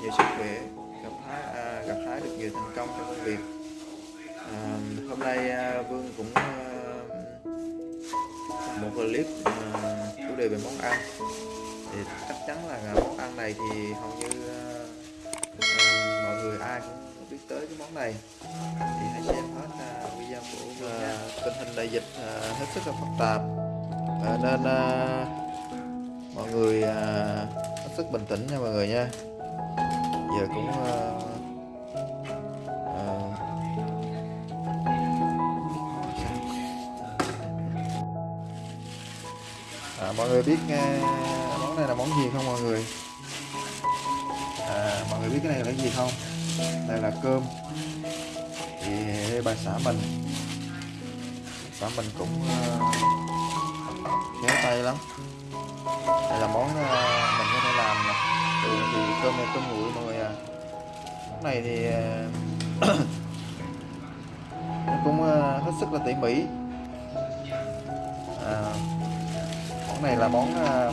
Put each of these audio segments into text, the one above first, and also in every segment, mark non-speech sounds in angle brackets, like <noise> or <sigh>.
Nhiều sức khỏe Gặp hái, à, gặp hái được nhiều thành công trong công việc. À, Hôm nay à, Vương cũng à, một clip à, chủ đề về món ăn. Thì chắc chắn là món ăn này thì hầu như à, à, mọi người ai cũng biết tới cái món này. Thì hãy xem hết à, video của Vương nha. Tình hình đại dịch à, hết sức là phức tạp. À, nên à, mọi người à, hết sức bình tĩnh nha mọi người nha giờ cũng à, à, à, mọi người biết à, món này là món gì không mọi người? À, mọi người biết cái này là cái gì không? Đây là cơm. Thì bà xã mình xã mình cũng uh, khéo tay lắm. Đây là món à, mình có thể làm nè thường thì cơm này cơm nguội mọi người à. Món này thì à, <coughs> nó cũng à, hết sức là tỉ mỉ. À, món này là món à,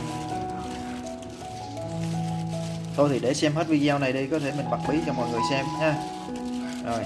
thôi thì để xem hết video này đi có thể mình bật bí cho mọi người xem nha rồi.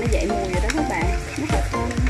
nó dậy mùi rồi đó các bạn. Rất là thơm.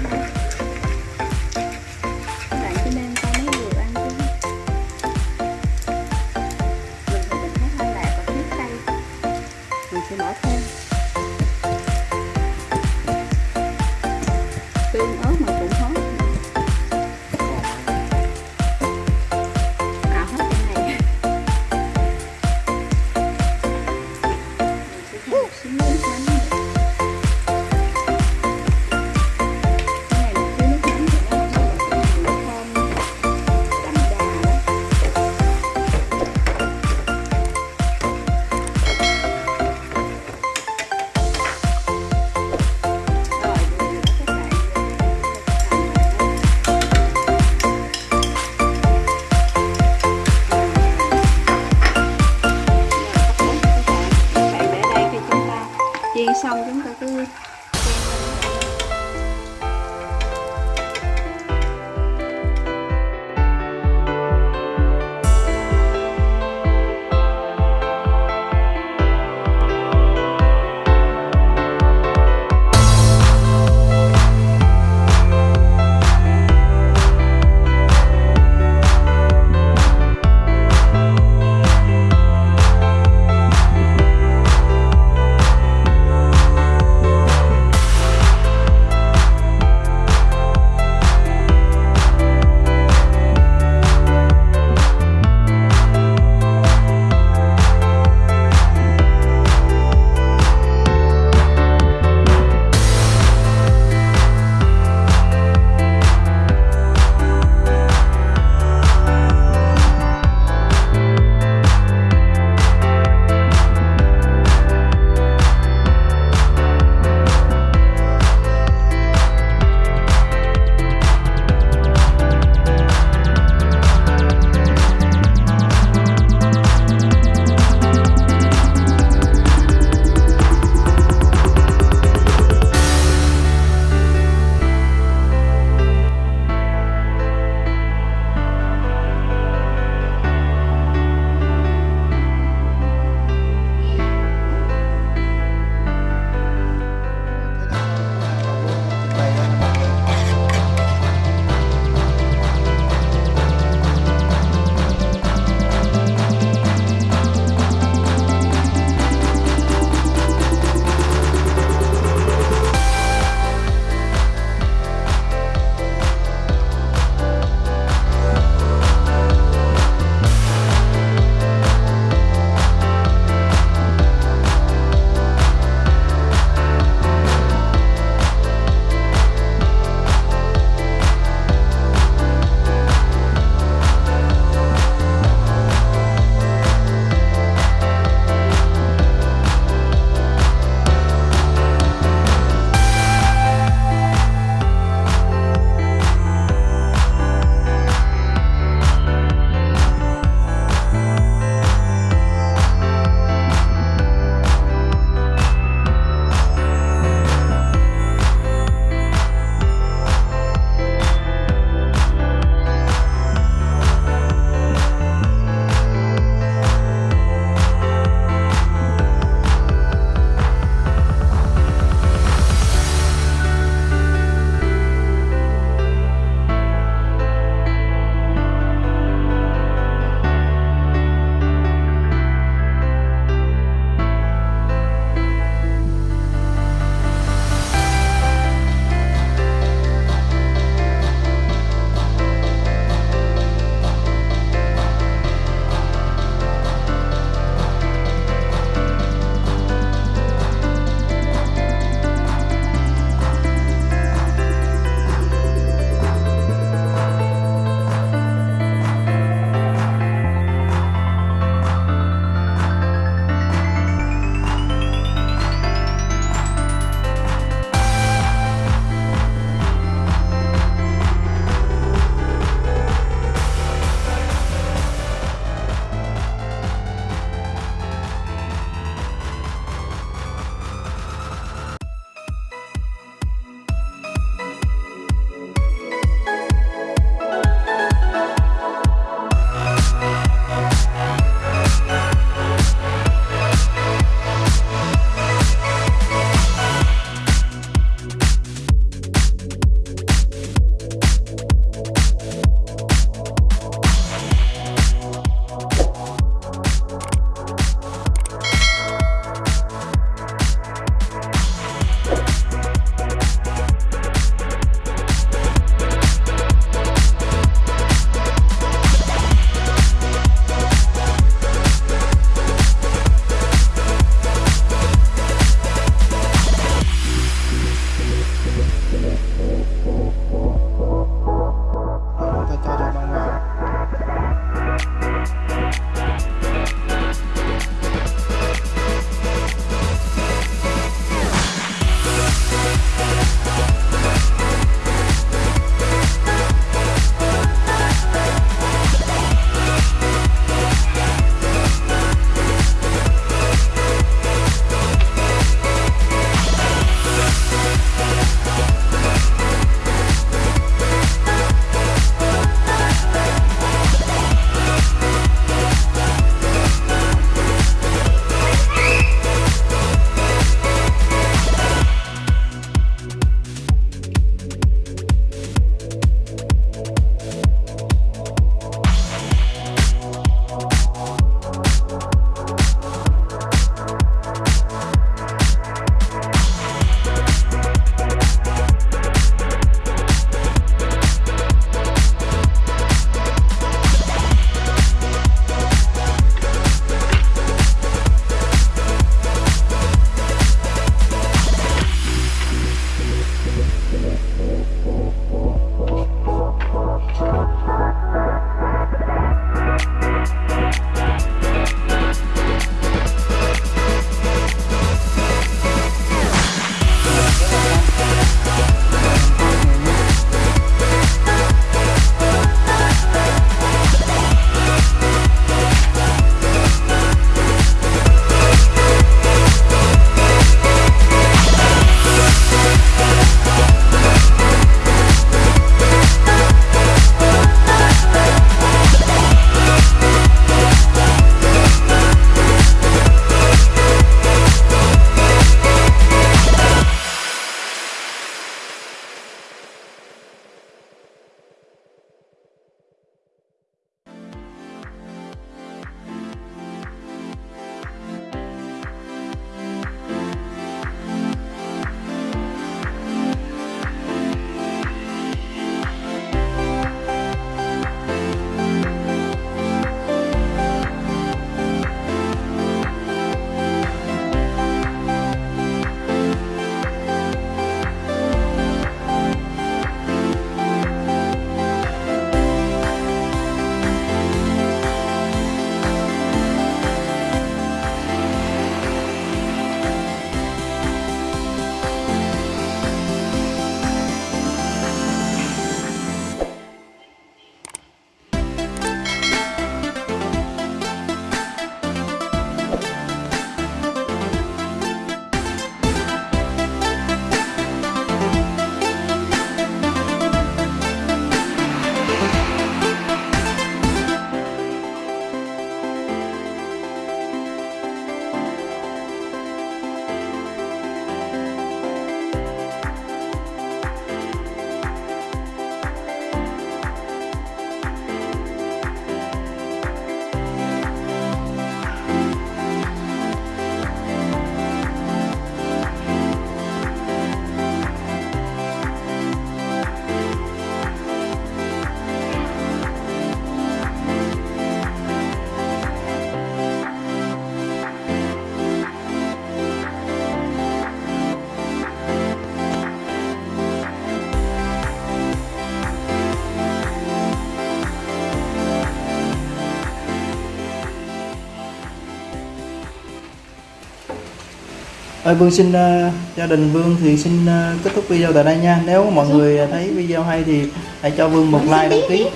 Ơi Vương xin ờ, gia đình Vương thì xin ờ, kết thúc video tại đây nha. Nếu mọi người thấy video hay thì hãy cho Vương một like đăng ký.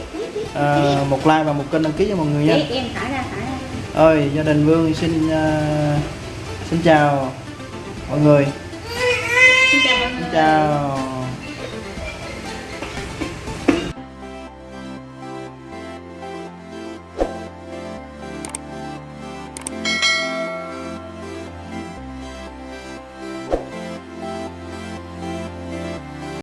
Ờ, một like và một kênh đăng ký cho mọi người nha. Ơi gia đình Vương xin ờ, xin chào mọi người. Xin chào mọi người. Xin chào